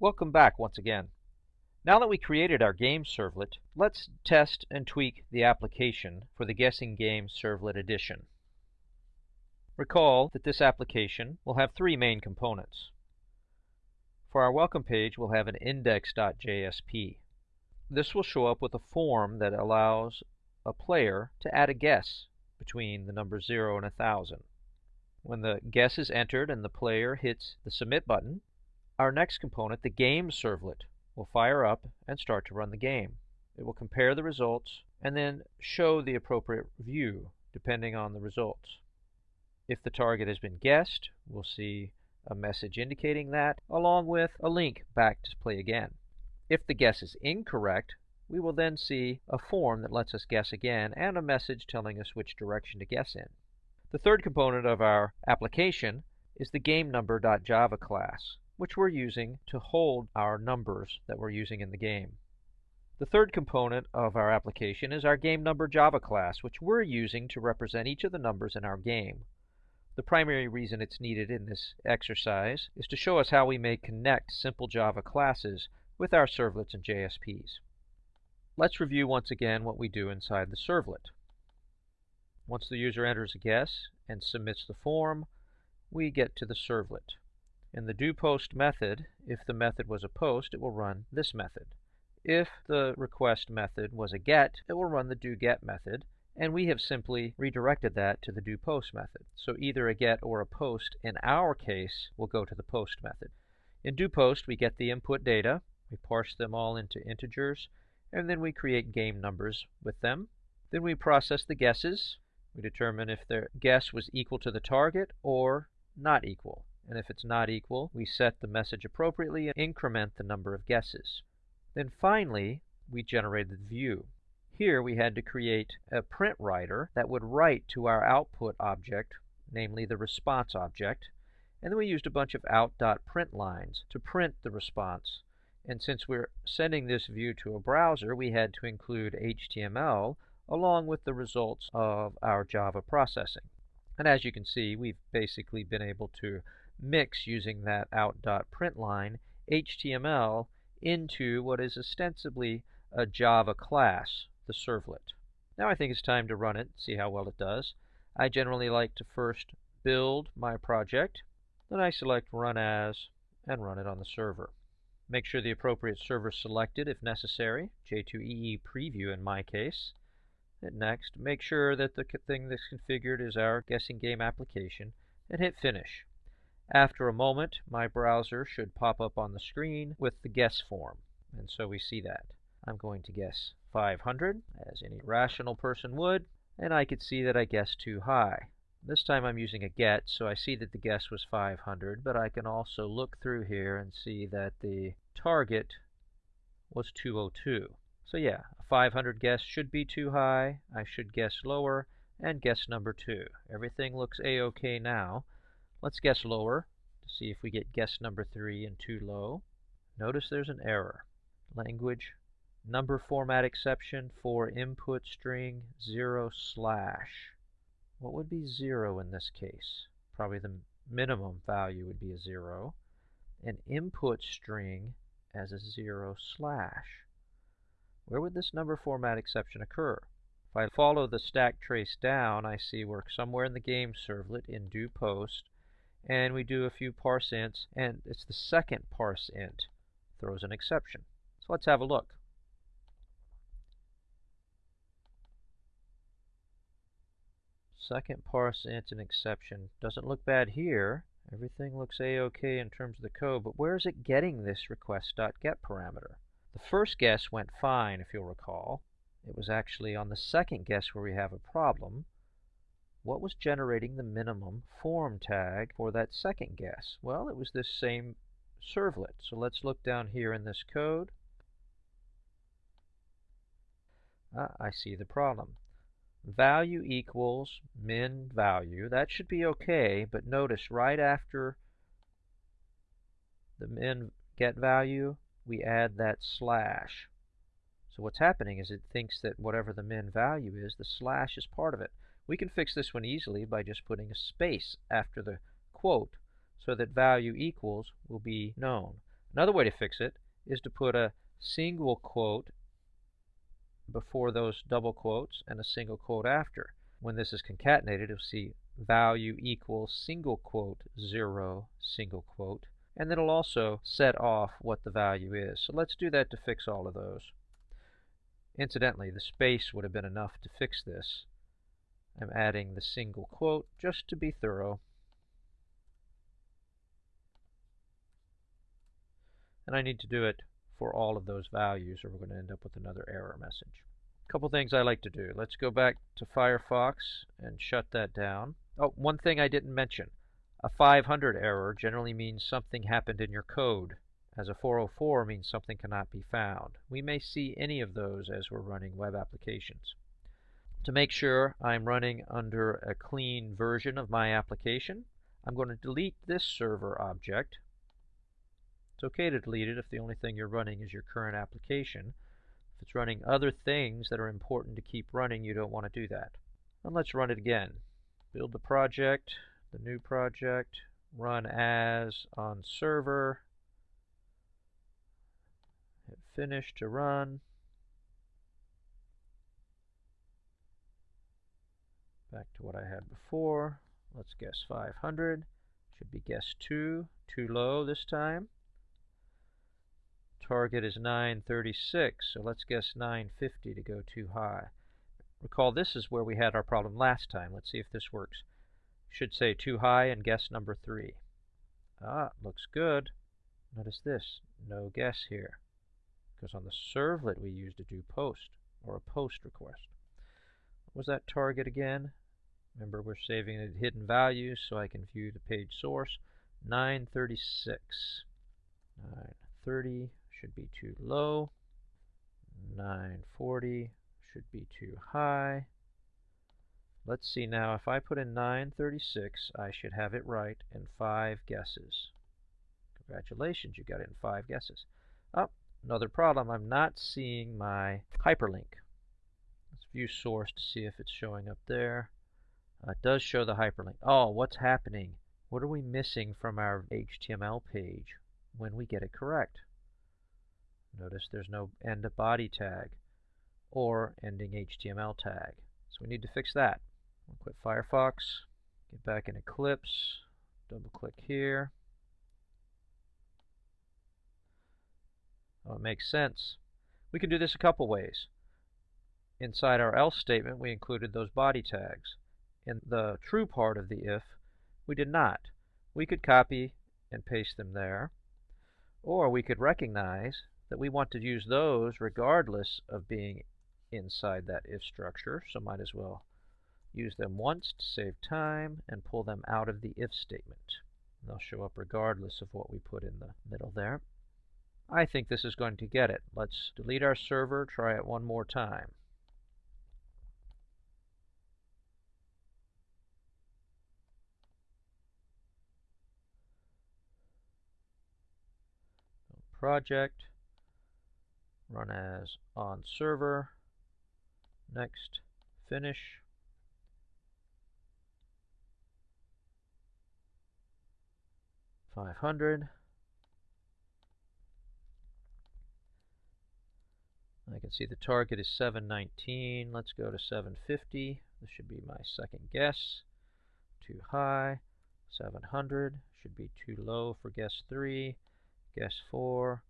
Welcome back once again. Now that we created our game servlet, let's test and tweak the application for the Guessing Game Servlet Edition. Recall that this application will have three main components. For our welcome page, we'll have an index.jsp. This will show up with a form that allows a player to add a guess between the number 0 and 1000. When the guess is entered and the player hits the submit button, our next component, the game servlet, will fire up and start to run the game. It will compare the results and then show the appropriate view depending on the results. If the target has been guessed, we'll see a message indicating that, along with a link back to play again. If the guess is incorrect, we will then see a form that lets us guess again and a message telling us which direction to guess in. The third component of our application is the GameNumber.java class which we're using to hold our numbers that we're using in the game. The third component of our application is our game number Java class, which we're using to represent each of the numbers in our game. The primary reason it's needed in this exercise is to show us how we may connect simple Java classes with our servlets and JSPs. Let's review once again what we do inside the servlet. Once the user enters a guess and submits the form, we get to the servlet. In the doPost method, if the method was a post, it will run this method. If the request method was a get, it will run the doGet method, and we have simply redirected that to the doPost method. So either a get or a post, in our case, will go to the post method. In doPost, we get the input data, we parse them all into integers, and then we create game numbers with them. Then we process the guesses. We determine if their guess was equal to the target or not equal and if it's not equal, we set the message appropriately and increment the number of guesses. Then finally, we generated the view. Here we had to create a print writer that would write to our output object, namely the response object, and then we used a bunch of out.print lines to print the response. And since we're sending this view to a browser, we had to include HTML along with the results of our Java processing. And as you can see, we've basically been able to mix using that out.println HTML into what is ostensibly a Java class, the servlet. Now I think it's time to run it, see how well it does. I generally like to first build my project, then I select Run As and run it on the server. Make sure the appropriate server is selected if necessary, J2EE Preview in my case. Hit Next. Make sure that the thing that's configured is our guessing game application, and hit Finish. After a moment, my browser should pop up on the screen with the guess form. And so we see that. I'm going to guess 500, as any rational person would, and I could see that I guessed too high. This time I'm using a get, so I see that the guess was 500, but I can also look through here and see that the target was 202. So yeah, a 500 guess should be too high. I should guess lower and guess number 2. Everything looks a-okay now. Let's guess lower to see if we get guess number 3 and too low. Notice there's an error. Language number format exception for input string 0 slash. What would be 0 in this case? Probably the minimum value would be a 0. An input string as a 0 slash. Where would this number format exception occur? If I follow the stack trace down, I see we're somewhere in the game servlet in doPost and we do a few parse ints, and it's the second parse int throws an exception. So let's have a look. Second parse int an exception. Doesn't look bad here. Everything looks a-okay in terms of the code, but where is it getting this request.get parameter? The first guess went fine, if you'll recall. It was actually on the second guess where we have a problem what was generating the minimum form tag for that second guess? Well, it was this same servlet. So let's look down here in this code. Ah, I see the problem. Value equals min value. That should be okay, but notice right after the min get value, we add that slash. So what's happening is it thinks that whatever the min value is, the slash is part of it. We can fix this one easily by just putting a space after the quote so that value equals will be known. Another way to fix it is to put a single quote before those double quotes and a single quote after. When this is concatenated, you'll see value equals single quote 0 single quote and then it'll also set off what the value is. So let's do that to fix all of those. Incidentally, the space would have been enough to fix this. I'm adding the single quote just to be thorough. And I need to do it for all of those values or we're going to end up with another error message. A couple things I like to do. Let's go back to Firefox and shut that down. Oh, one thing I didn't mention. A 500 error generally means something happened in your code, as a 404 means something cannot be found. We may see any of those as we're running web applications. To make sure I'm running under a clean version of my application, I'm going to delete this server object. It's okay to delete it if the only thing you're running is your current application. If it's running other things that are important to keep running, you don't want to do that. And let's run it again. Build the project, the new project, run as on server, hit finish to run. Back to what I had before. Let's guess 500. Should be guess 2. Too low this time. Target is 936, so let's guess 950 to go too high. Recall this is where we had our problem last time. Let's see if this works. Should say too high and guess number 3. Ah, looks good. Notice this, no guess here. Because on the servlet we used a do post, or a post request. What was that target again? Remember we're saving it hidden values so I can view the page source. 936. 930 should be too low. 940 should be too high. Let's see now, if I put in 936, I should have it right in five guesses. Congratulations, you got it in five guesses. Oh, another problem, I'm not seeing my hyperlink. Let's view source to see if it's showing up there. Uh, it does show the hyperlink. Oh, what's happening? What are we missing from our HTML page when we get it correct? Notice there's no end of body tag or ending HTML tag. So we need to fix that. We'll quit Firefox, get back in Eclipse, double click here. Oh, it makes sense. We can do this a couple ways. Inside our else statement, we included those body tags. In the true part of the if, we did not. We could copy and paste them there, or we could recognize that we want to use those regardless of being inside that if structure, so might as well use them once to save time and pull them out of the if statement. They'll show up regardless of what we put in the middle there. I think this is going to get it. Let's delete our server, try it one more time. Project, run as on server, next, finish. Five hundred. I can see the target is 719. Let's go to 750. This should be my second guess. Too high. 700 should be too low for guess 3. Guess 4.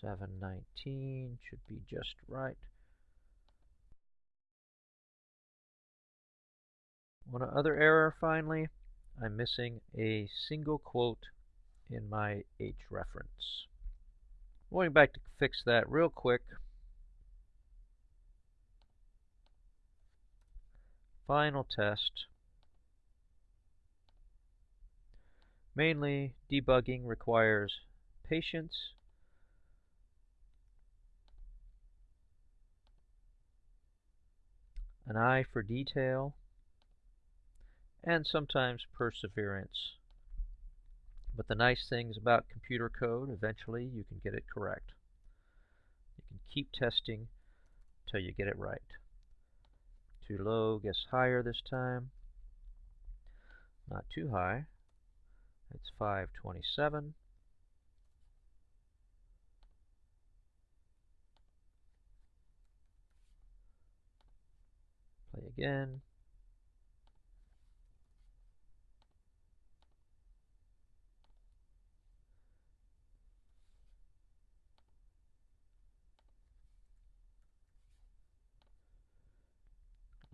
719 should be just right. One other error finally, I'm missing a single quote in my H reference. Going back to fix that real quick. Final test. Mainly, debugging requires patience an eye for detail, and sometimes perseverance. But the nice things about computer code, eventually you can get it correct. You can keep testing till you get it right. Too low gets higher this time. Not too high. It's 527. Again.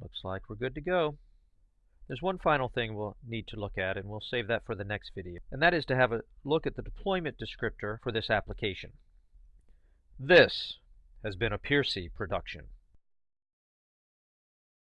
Looks like we're good to go. There's one final thing we'll need to look at, and we'll save that for the next video. And that is to have a look at the deployment descriptor for this application. This has been a Piercy production.